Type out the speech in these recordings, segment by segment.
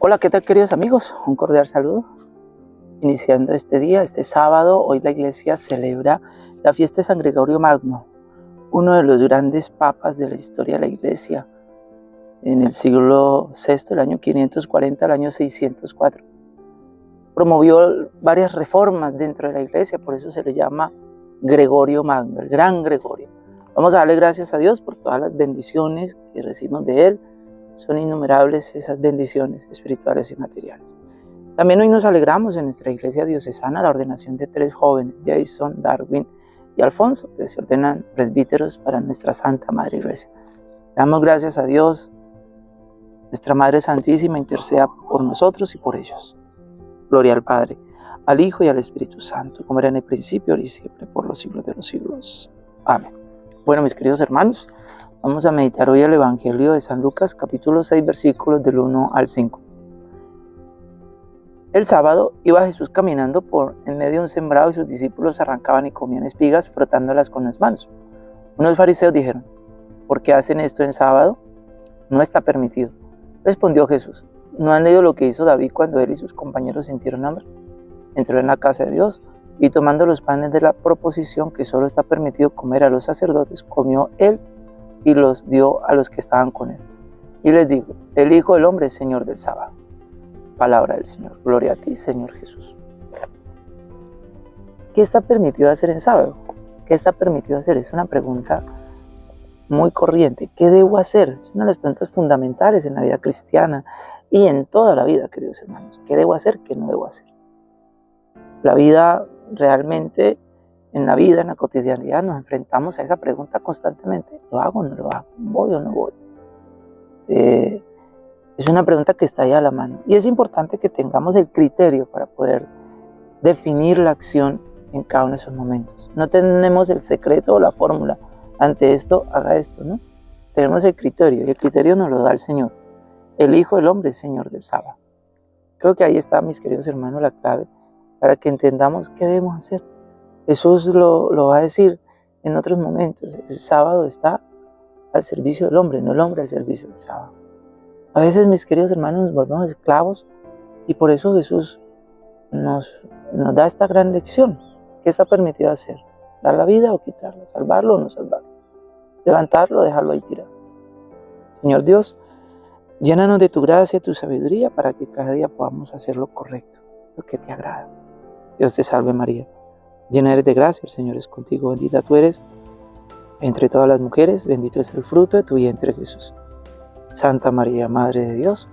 Hola, ¿qué tal queridos amigos? Un cordial saludo. Iniciando este día, este sábado, hoy la iglesia celebra la fiesta de San Gregorio Magno, uno de los grandes papas de la historia de la iglesia, en el siglo VI, el año 540 al año 604. Promovió varias reformas dentro de la iglesia, por eso se le llama Gregorio Magno, el gran Gregorio. Vamos a darle gracias a Dios por todas las bendiciones que recibimos de Él, son innumerables esas bendiciones espirituales y materiales. También hoy nos alegramos en nuestra iglesia diocesana la ordenación de tres jóvenes, Jason, Darwin y Alfonso, que se ordenan presbíteros para nuestra Santa Madre Iglesia. Damos gracias a Dios, nuestra Madre Santísima interceda por nosotros y por ellos. Gloria al Padre, al Hijo y al Espíritu Santo, como era en el principio, ahora y siempre, por los siglos de los siglos. Amén. Bueno, mis queridos hermanos, Vamos a meditar hoy el Evangelio de San Lucas, capítulo 6, versículos del 1 al 5. El sábado iba Jesús caminando por en medio de un sembrado y sus discípulos arrancaban y comían espigas frotándolas con las manos. Unos fariseos dijeron, ¿por qué hacen esto en sábado? No está permitido. Respondió Jesús, ¿no han leído lo que hizo David cuando él y sus compañeros sintieron hambre? Entró en la casa de Dios y tomando los panes de la proposición que solo está permitido comer a los sacerdotes, comió él y los dio a los que estaban con él. Y les dijo, el Hijo del Hombre es Señor del sábado. Palabra del Señor. Gloria a ti, Señor Jesús. ¿Qué está permitido hacer en sábado? ¿Qué está permitido hacer? Es una pregunta muy corriente. ¿Qué debo hacer? Es una de las preguntas fundamentales en la vida cristiana y en toda la vida, queridos hermanos. ¿Qué debo hacer? ¿Qué no debo hacer? La vida realmente en la vida, en la cotidianidad, nos enfrentamos a esa pregunta constantemente. ¿Lo hago o no lo hago? ¿Voy o no voy? Eh, es una pregunta que está ahí a la mano. Y es importante que tengamos el criterio para poder definir la acción en cada uno de esos momentos. No tenemos el secreto o la fórmula. Ante esto, haga esto, ¿no? Tenemos el criterio y el criterio nos lo da el Señor. El Hijo del Hombre Señor del sábado. Creo que ahí está, mis queridos hermanos, la clave para que entendamos qué debemos hacer. Jesús lo, va a decir en otros momentos. El sábado está al servicio del hombre, no el hombre al servicio del sábado. A veces, mis queridos hermanos, nos volvemos esclavos y por eso Jesús nos, nos da esta gran lección. ¿Qué está permitido hacer? ¿Dar la vida o quitarla? ¿Salvarlo o no salvarlo? ¿Levantarlo o dejarlo ahí tirado? Señor Dios, llénanos de tu gracia y tu sabiduría para que cada día podamos hacer lo correcto, lo que te agrada. Dios te salve María Llena eres de gracia, el Señor es contigo, bendita tú eres entre todas las mujeres, bendito es el fruto de tu vientre Jesús. Santa María, Madre de Dios,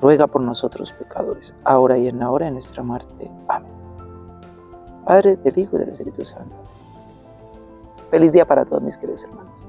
ruega por nosotros pecadores, ahora y en la hora de nuestra muerte. Amén. Padre, del Hijo y del Espíritu Santo. Feliz día para todos mis queridos hermanos.